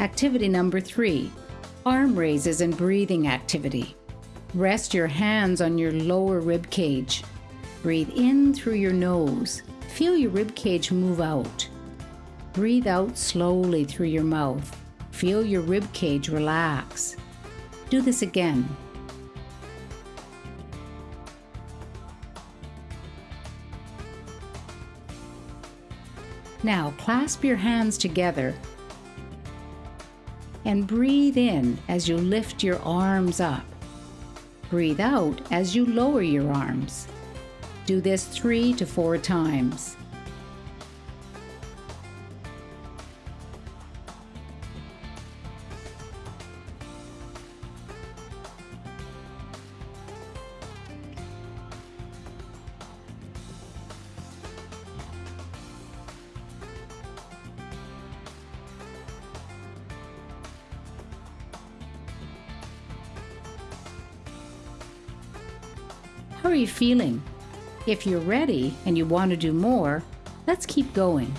Activity number three arm raises and breathing activity. Rest your hands on your lower rib cage. Breathe in through your nose. Feel your rib cage move out. Breathe out slowly through your mouth. Feel your rib cage relax. Do this again. Now clasp your hands together and breathe in as you lift your arms up. Breathe out as you lower your arms. Do this three to four times. How are you feeling? If you're ready and you want to do more, let's keep going.